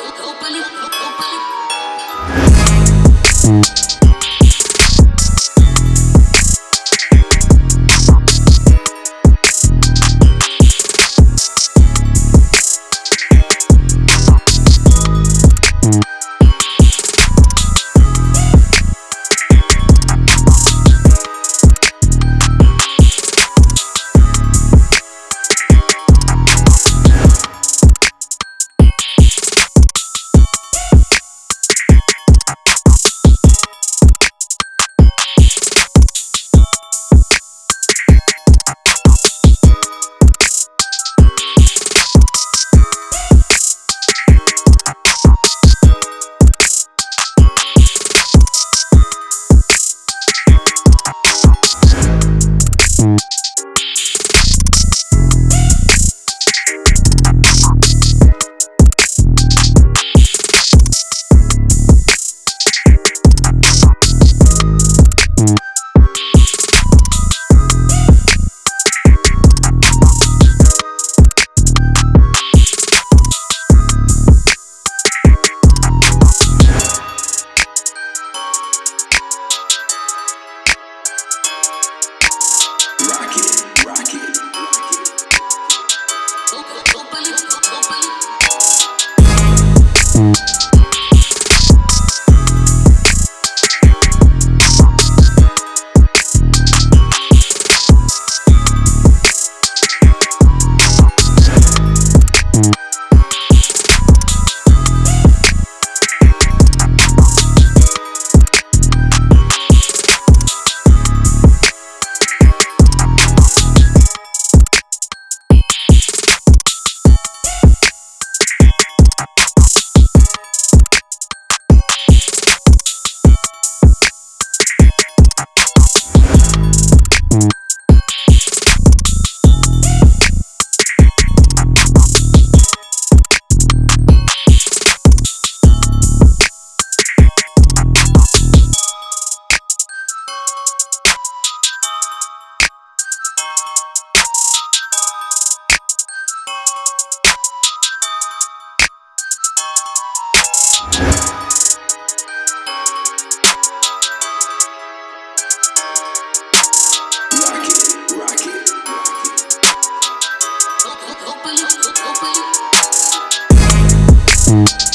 open you. Thank mm -hmm. you.